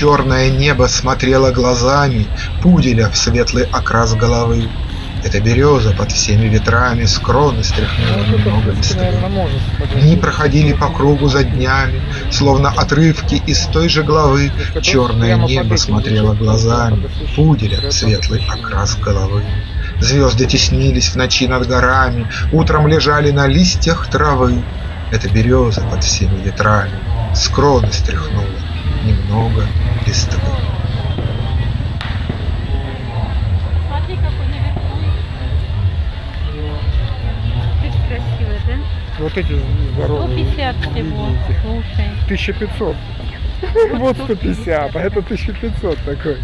черное небо смотрело глазами Пуделя в светлый окрас головы. Эта береза под всеми ветрами с кроны стряхнула Ну, немного листвы. Дни проходили по кругу за днями, Словно отрывки из той же главы. Черное небо смотрело глазами Пуделя в светлый окрас головы. Звезды теснились в ночи над горами, Утром лежали на листьях травы. Эта береза под всеми ветрами С кроны стряхнула немного да? Вот эти здоровые. 150 всего. видите. Слушай. 1500. Вот 150, а это 1500 такой.